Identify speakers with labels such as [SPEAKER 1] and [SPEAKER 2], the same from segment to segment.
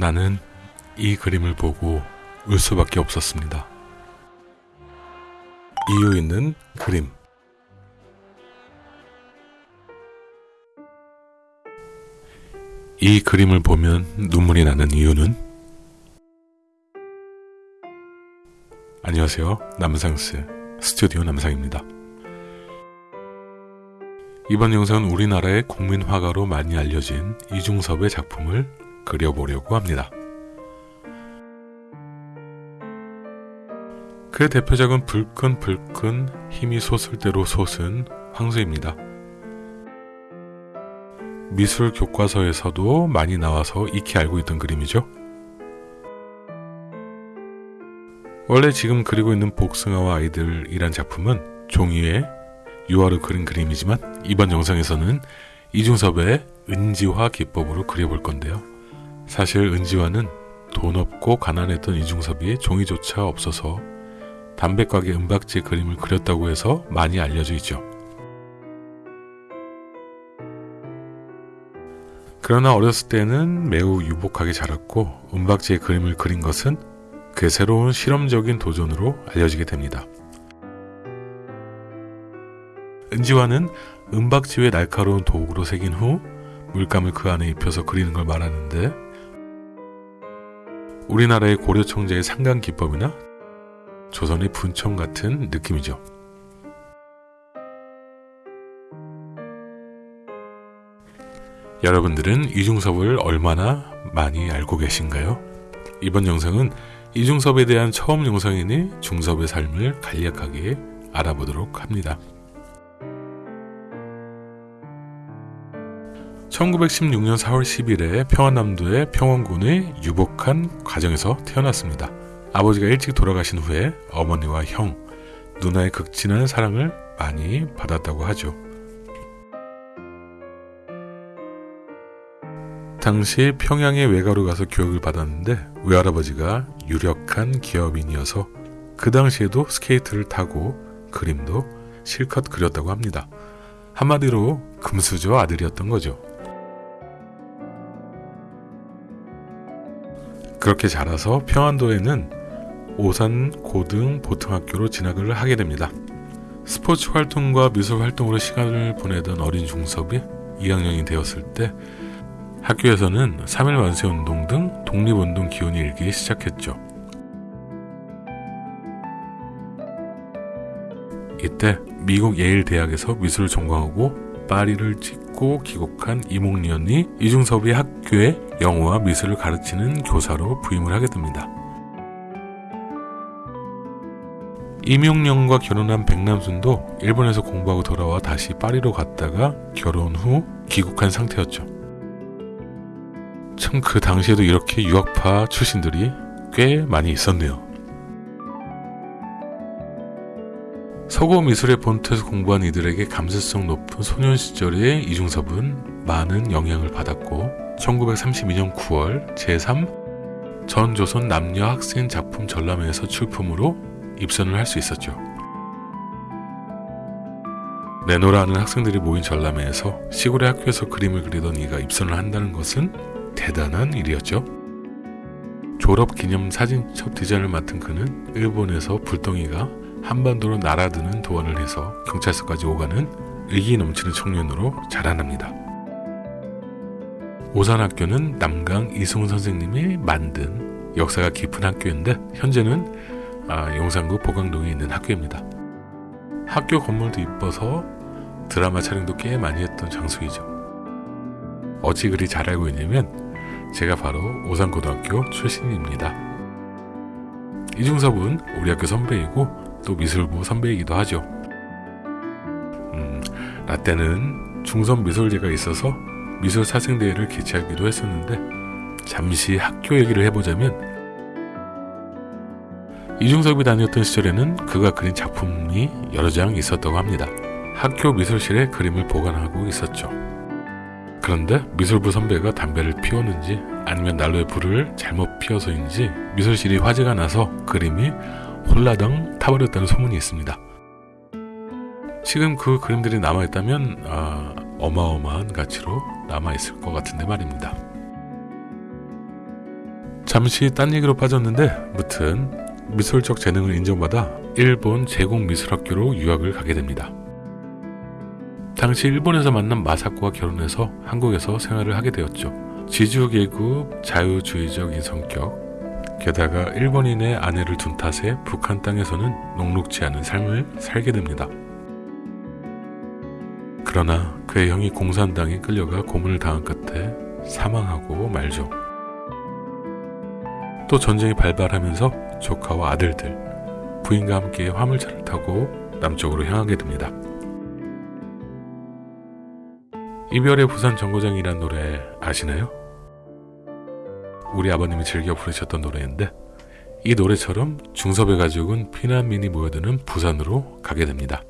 [SPEAKER 1] 나는 이 그림을 보고 울 수밖에 없었습니다. 이유 있는 그림. 이 그림을 보면 눈물이 나는 이유는 안녕하세요. 남상스 스튜디오 남상입니다. 이번 영상은 우리나라의 국민 화가로 많이 알려진 이중섭의 작품을 그려보려고 합니다. 그의 대표작은 불끈불끈 힘이 솟을 대로 솟은 황소입니다. 미술 교과서에서도 많이 나와서 익히 알고 있던 그림이죠. 원래 지금 그리고 있는 복숭아와 아이들이란 작품은 종이에 유화로 그린 그림이지만 이번 영상에서는 이중섭의 은지화 기법으로 그려볼 건데요. 사실 은지화는 돈 없고 가난했던 이중섭이 종이조차 없어서 담배가게 은박지 그림을 그렸다고 해서 많이 알려져 있죠. 그러나 어렸을 때는 매우 유복하게 자랐고 은박지에 그림을 그린 것은 그의 새로운 실험적인 도전으로 알려지게 됩니다. 은지화는 은박지 위에 날카로운 도구로 새긴 후 물감을 그 안에 입혀서 그리는 걸 말하는데 우리나라의 고려 청자의 상강 기법이나 조선의 분청 같은 느낌이죠. 여러분들은 이중섭을 얼마나 많이 알고 계신가요? 이번 영상은 이중섭에 대한 처음 영상이니 중섭의 삶을 간략하게 알아보도록 합니다. 1916년 4월 10일에 평안남도의 평원군의 유복한 가정에서 태어났습니다. 아버지가 일찍 돌아가신 후에 어머니와 형, 누나의 극진한 사랑을 많이 받았다고 하죠. 당시 평양에 외가로 가서 교육을 받았는데 외할아버지가 유력한 기업인이어서 그 당시에도 스케이트를 타고 그림도 실컷 그렸다고 합니다. 한마디로 금수저 아들이었던 거죠. 그렇게 자라서 평안도에는 오산 고등 보통학교로 진학을 하게 됩니다. 스포츠 활동과 미술 활동으로 시간을 보내던 어린 중섭이 2학년이 되었을 때 학교에서는 3일 완세운동 등 독립운동 기운이 일기 시작했죠. 이때 미국 예일 대학에서 미술을 전공하고 파리를 찍고 귀국한 이몽리언이 이중섭이 학교에 영어와 미술을 가르치는 교사로 부임을 하게 됩니다. 임용령과 결혼한 백남순도 일본에서 공부하고 돌아와 다시 파리로 갔다가 결혼 후 귀국한 상태였죠. 참 그 당시에도 이렇게 유학파 출신들이 꽤 많이 있었네요. 서구 미술의 본토에서 공부한 이들에게 감수성 높은 소년 시절의 이중섭은 많은 영향을 받았고 1932년 9월 제3 전조선 남녀 학생 작품 전람회에서 출품으로 입선을 할 수 있었죠. 내노라는 학생들이 모인 전람회에서 시골의 학교에서 그림을 그리던 이가 입선을 한다는 것은 대단한 일이었죠. 졸업 기념 사진 첩 디자인을 맡은 그는 일본에서 불덩이가 한반도로 날아드는 도원을 해서 경찰서까지 오가는 의기 넘치는 청년으로 자라납니다. 오산학교는 남강 이승훈 선생님이 만든 역사가 깊은 학교인데 현재는 아, 용산구 보강동에 있는 학교입니다. 학교 건물도 이뻐서 드라마 촬영도 꽤 많이 했던 장소이죠. 어찌 그리 잘 알고 있냐면 제가 바로 오산고등학교 출신입니다. 이중섭은 우리 학교 선배이고 또 미술부 선배이기도 하죠. 음, 나 때는 중선 미술제가 있어서 미술 사생대회를 개최하기도 했었는데 잠시 학교 얘기를 해보자면 이중섭이 다녔던 시절에는 그가 그린 작품이 여러 장 있었다고 합니다. 학교 미술실에 그림을 보관하고 있었죠. 그런데 미술부 선배가 담배를 피웠는지 아니면 난로에 불을 잘못 피워서인지 미술실이 화재가 나서 그림이 홀라당 타버렸다는 소문이 있습니다. 지금 그 그림들이 남아있다면 아, 어마어마한 가치로 남아있을 것 같은데 말입니다. 잠시 딴 얘기로 빠졌는데 무튼 미술적 재능을 인정받아 일본 제국미술학교로 유학을 가게 됩니다. 당시 일본에서 만난 마사코와 결혼해서 한국에서 생활을 하게 되었죠. 지주계급 자유주의적인 성격 게다가 일본인의 아내를 둔 탓에 북한 땅에서는 녹록지 않은 삶을 살게 됩니다. 그러나 그의 형이 공산당에 끌려가 고문을 당한 끝에 사망하고 말죠. 또 전쟁이 발발하면서 조카와 아들들, 부인과 함께 화물차를 타고 남쪽으로 향하게 됩니다. 이별의 부산 정거장이란 노래 아시나요? 우리 아버님이 즐겨 부르셨던 노래인데 이 노래처럼 중섭의 가족은 피난민이 모여드는 부산으로 가게 됩니다.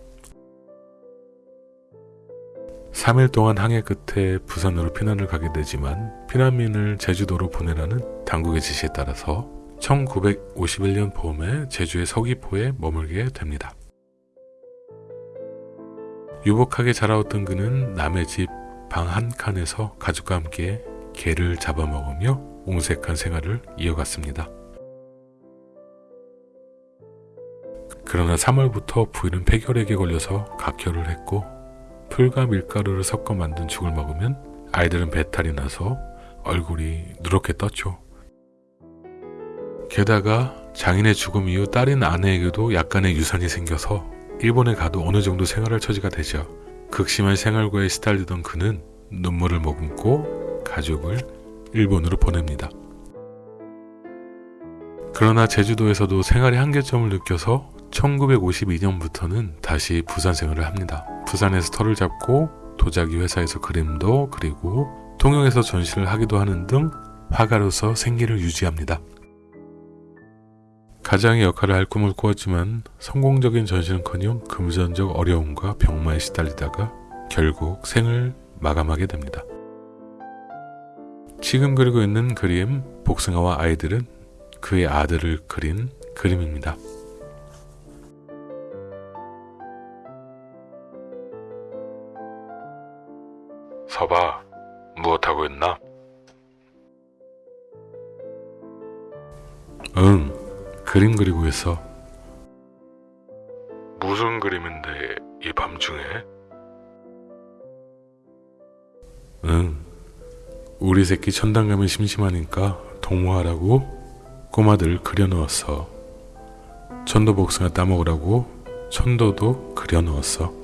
[SPEAKER 1] 3일 동안 항해 끝에 부산으로 피난을 가게 되지만 피난민을 제주도로 보내라는 당국의 지시에 따라서 1951년 봄에 제주의 서귀포에 머물게 됩니다. 유복하게 자라왔던 그는 남의 집 방 한 칸에서 가족과 함께 개를 잡아먹으며 옹색한 생활을 이어갔습니다. 그러나 3월부터 부인은 폐결핵에 걸려서 각혈을 했고 풀과 밀가루를 섞어 만든 죽을 먹으면 아이들은 배탈이 나서 얼굴이 누렇게 떴죠. 게다가 장인의 죽음 이후 딸인 아내에게도 약간의 유산이 생겨서 일본에 가도 어느 정도 생활할 처지가 되죠. 극심한 생활고에 시달리던 그는 눈물을 머금고 가족을 일본으로 보냅니다. 그러나 제주도에서도 생활의 한계점을 느껴서 1952년부터는 다시 부산 생활을 합니다. 부산에서 터를 잡고 도자기 회사에서 그림도 그리고 통영에서 전시를 하기도 하는 등 화가로서 생계를 유지합니다. 가장의 역할을 할 꿈을 꾸었지만 성공적인 전시는커녕 금전적 어려움과 병마에 시달리다가 결국 생을 마감하게 됩니다. 지금 그리고 있는 그림 복숭아와 아이들은 그의 아들을 그린 그림입니다. 있나? 응, 그림 그리고 있어. 무슨 그림인데 이 밤중에? 응, 우리 새끼 천당 가면 심심하니까 동무하라고 꼬마들 그려놓았어. 천도 복숭아 따먹으라고 천도도 그려놓았어.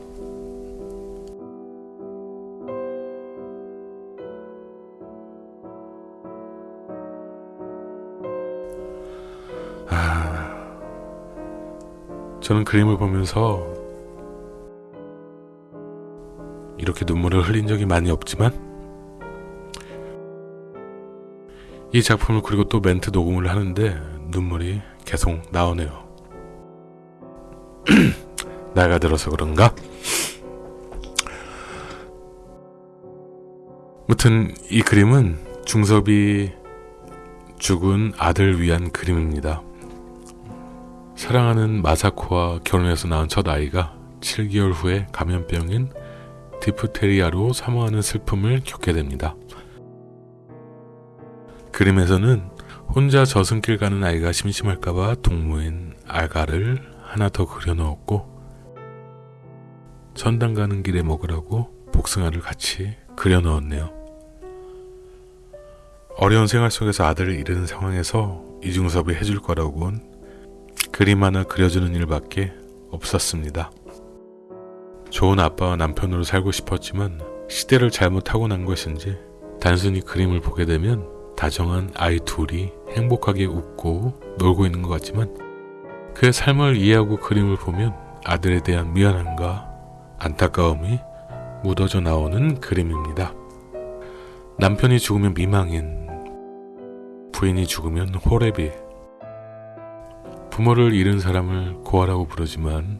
[SPEAKER 1] 저는 그림을 보면서 이렇게 눈물을 흘린 적이 많이 없지만 이 작품을 그리고 또 멘트 녹음을 하는데 눈물이 계속 나오네요. 나이가 들어서 그런가? 무튼 이 그림은 중섭이 죽은 아들 위한 그림입니다. 사랑하는 마사코와 결혼해서 낳은 첫 아이가 7개월 후에 감염병인 디프테리아로 사망하는 슬픔을 겪게 됩니다. 그림에서는 혼자 저승길 가는 아이가 심심할까봐 동무인 알가를 하나 더 그려 넣었고 천당 가는 길에 먹으라고 복숭아를 같이 그려 넣었네요. 어려운 생활 속에서 아들을 잃은 상황에서 이중섭이 해줄 거라고는 그림 하나 그려주는 일밖에 없었습니다. 좋은 아빠와 남편으로 살고 싶었지만 시대를 잘못 타고난 것인지 단순히 그림을 보게 되면 다정한 아이 둘이 행복하게 웃고 놀고 있는 것 같지만 그의 삶을 이해하고 그림을 보면 아들에 대한 미안함과 안타까움이 묻어져 나오는 그림입니다. 남편이 죽으면 미망인, 부인이 죽으면 호레비, 부모를 잃은 사람을 고아라고 부르지만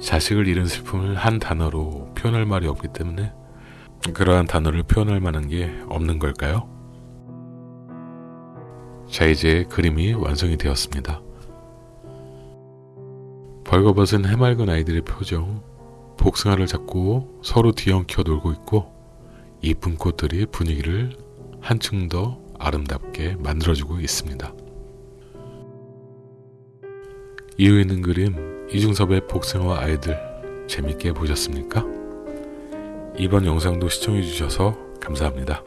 [SPEAKER 1] 자식을 잃은 슬픔을 한 단어로 표현할 말이 없기 때문에 그러한 단어를 표현할 만한 게 없는 걸까요? 자, 이제 그림이 완성이 되었습니다. 벌거벗은 해맑은 아이들의 표정, 복숭아를 잡고 서로 뒤엉켜 놀고 있고 이쁜 꽃들이 분위기를 한층 더 아름답게 만들어주고 있습니다. 이유 있는 그림 이중섭의 복숭아와 아이들 재밌게 보셨습니까? 이번 영상도 시청해주셔서 감사합니다.